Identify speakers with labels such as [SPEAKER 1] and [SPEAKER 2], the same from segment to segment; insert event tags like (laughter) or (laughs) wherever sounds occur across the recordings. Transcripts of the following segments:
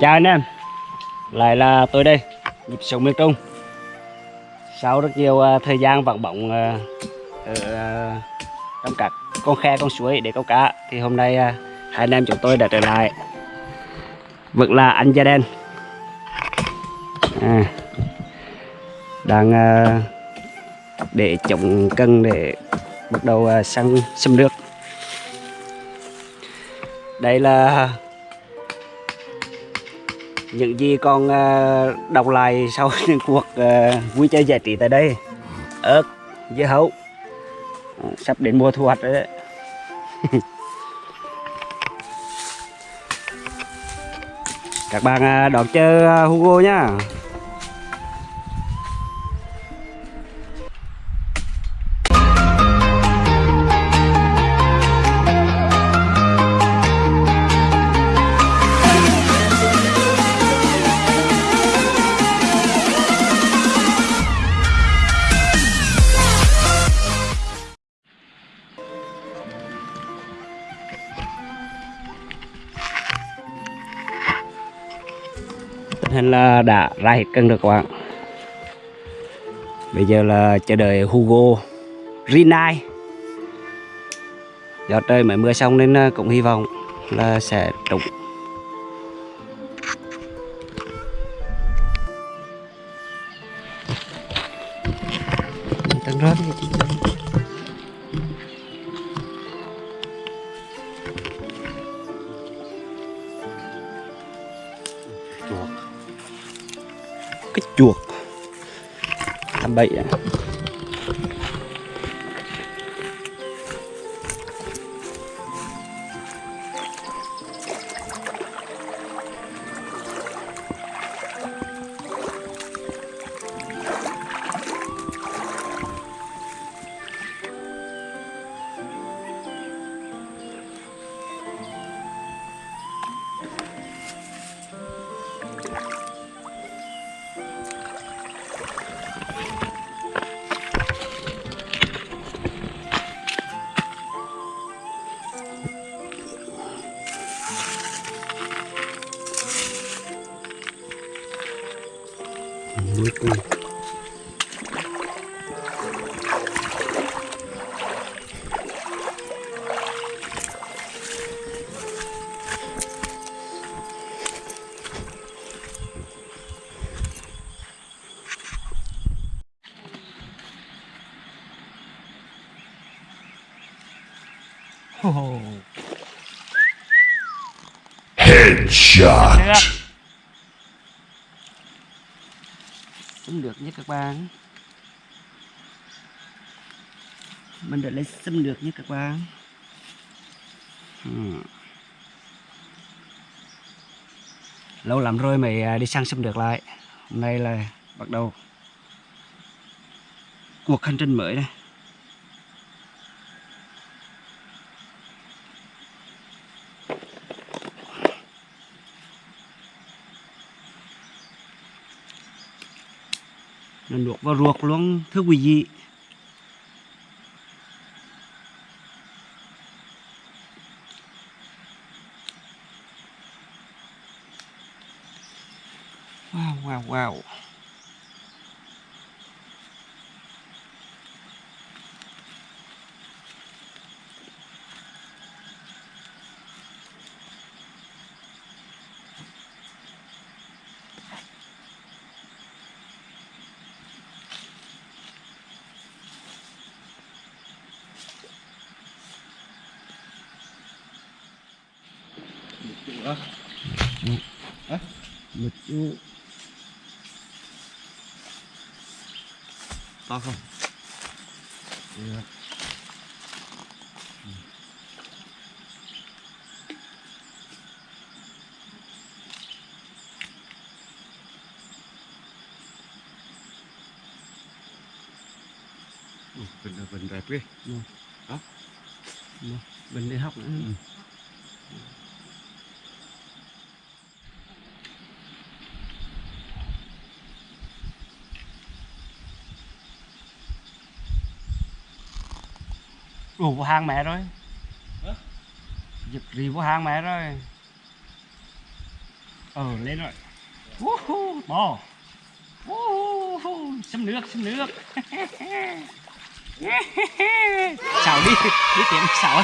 [SPEAKER 1] Chào anh em. Lại là tôi đây Nhịp sống miền Trung. Sau rất nhiều uh, thời gian vắng bóng uh, ở uh, trong các con khe con suối để câu cá thì hôm nay uh, hai anh em chúng tôi đã trở lại. Vẫn là anh da đen. À, đang uh, để chống cân để bắt đầu uh, săn xâm nước đây là những gì con ờ, đọc lại sau (laughs) những cuộc ờ, vui chơi giải trí tại đây. Ớt dưa hấu sắp đến mùa thu hoạch rồi đấy. (laughs) Các bạn ờ, đón chơi Hugo nhá tình hình là đã ra hết cân rồi các bạn. Bây giờ là chờ đợi Hugo Rinai do trời mới mưa xong nên ờ, cũng hy vọng là sẽ trúng. Tầng rớt làm bậy à.
[SPEAKER 2] Headshot.
[SPEAKER 1] xâm được nhé các bạn. Mình đã lấy xâm được nhé các bạn. Ừ. lâu lắm rồi mới à, đi săn xâm được lại. Hôm nay là bắt đầu cuộc hành trình mới đây luộc vào ruột luôn thưa quý vị wow wow wow
[SPEAKER 3] đó. Hả?
[SPEAKER 1] mực chú
[SPEAKER 3] To không?
[SPEAKER 1] được
[SPEAKER 3] Ừ, bình là vịnh đẹp ghê.
[SPEAKER 1] bình đi học nữa Ủa vô hang mẹ rồi? Giật rì vô hang mẹ rồi. Ờ lên rồi. Woohoo, bò. Xâm nước xâm nước (laughs) xào đi đi tìm xào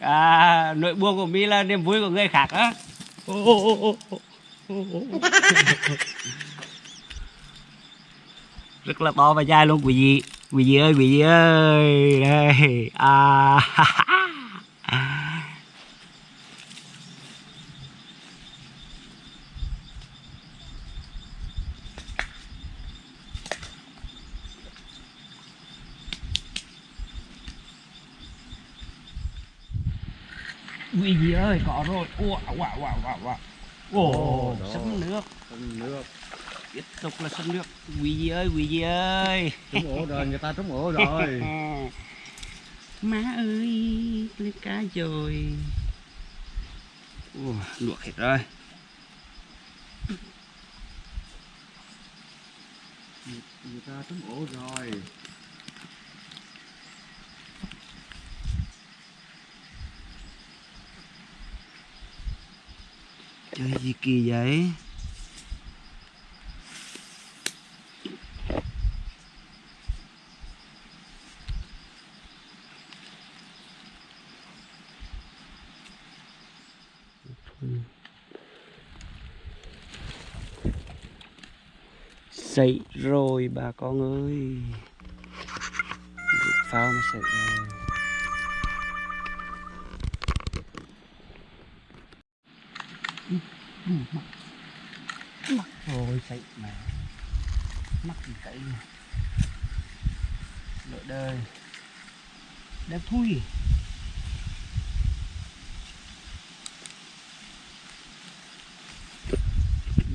[SPEAKER 1] (laughs) à, nội buông của mi là niềm vui của người khác á. (laughs) rất là to và dài luôn quý vị. Quý vị ơi quý vị ơi. Đây. À. Quý vị ơi có rồi. Wow wow wow wow wow
[SPEAKER 3] đó.
[SPEAKER 1] sấm nước.
[SPEAKER 3] Trúng nước
[SPEAKER 1] tiếp tục là sấm nước. Quý vị ơi quý vị ơi?
[SPEAKER 3] Trúng ổ rồi người ta trúng ổ rồi. (laughs)
[SPEAKER 1] Má ơi lên cá rồi. Ủa, luộc hết rồi.
[SPEAKER 3] Người ta trúng ổ rồi.
[SPEAKER 1] Chơi gì kỳ vậy Ừ. Sậy rồi, bà con ơi. Rút phao mà sậy rồi. Mắc rồi sậy mà. Mắc gì cậy Lội đời Đẹp thui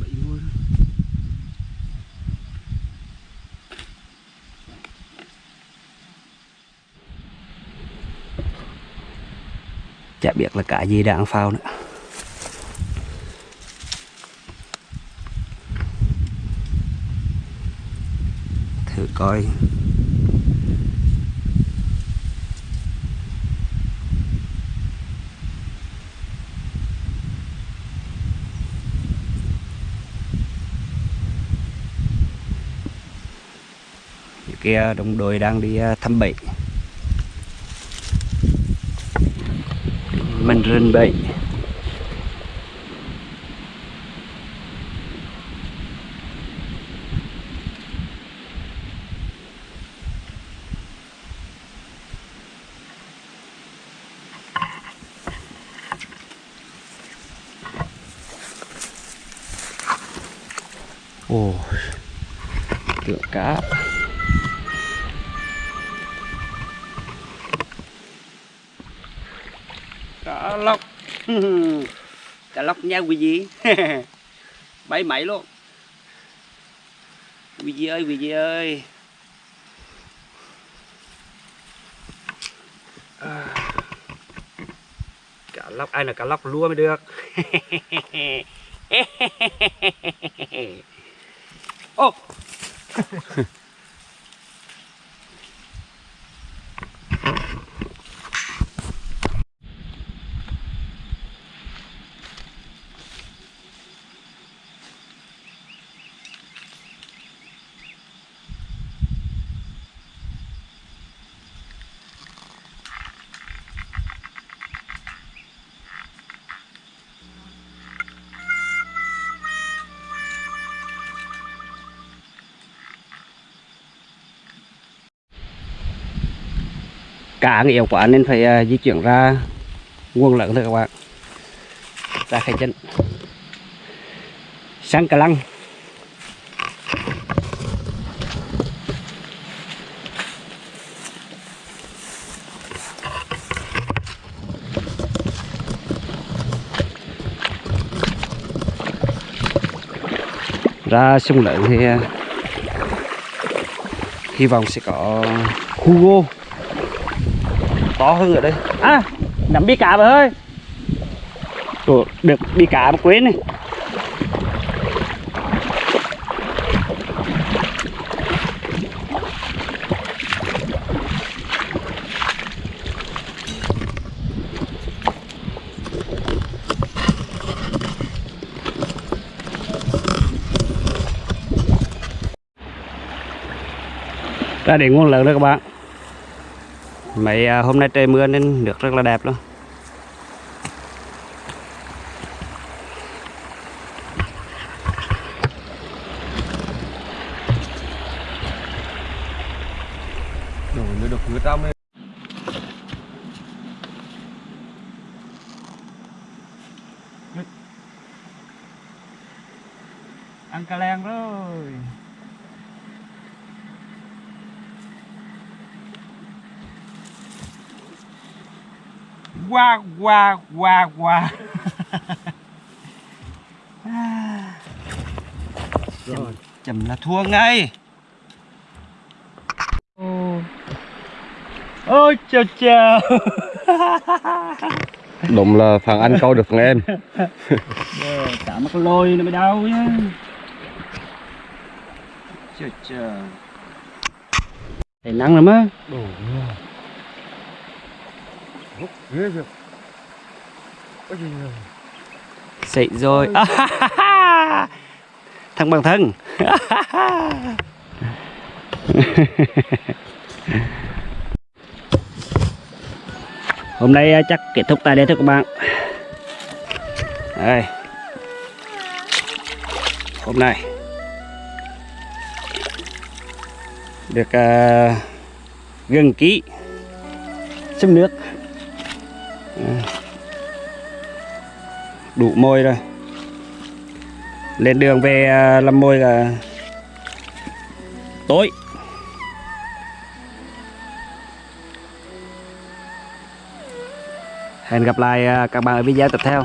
[SPEAKER 1] Bậy luôn Chả biết là cả gì đang phao nữa. Thử coi. Những kia đồng đội đang đi à, thăm bệnh. Mình rình bị ồ tượng cá cá lóc cá lóc nha quý vị bay máy luôn. Quý vị ơi quý vị ơi? À. cá lóc ai là cá lóc lua mới được? (laughs) Ô (laughs) cá nghèo quá nên phải uh, di chuyển ra nguồn lớn thôi các bạn. Ra khai chân sang cà lăng. Ra sông lớn thì à, hy vọng sẽ có Hugo to hơn ở đây. À nắm bi cá bà ơi. Ủa, được bi cá mà quên này. Ra đến nguồn lớn đó các bạn mấy à, hôm nay trời mưa nên nước rất là đẹp luôn.
[SPEAKER 3] Được
[SPEAKER 1] ăn cà leng rồi. Qua qua qua qua. (laughs)
[SPEAKER 3] Rồi.
[SPEAKER 1] chầm là thua ngay. Ôi chào chào. (laughs)
[SPEAKER 3] Đúng là thằng anh câu được thằng em. (laughs)
[SPEAKER 1] cả mắt lôi nó mới đau nhá. Chờ chờ thấy nắng lắm á
[SPEAKER 3] ghê kìa. Cái gì này?
[SPEAKER 1] xị rồi (laughs) thằng bằng thân (laughs) hôm nay à, chắc kết thúc tại đây thôi các bạn đây hôm nay được uh, gần ký xâm nước À đủ môi rồi. Lên đường về à, làm môi là tối. Hẹn gặp lại à, các bạn ở video tiếp theo.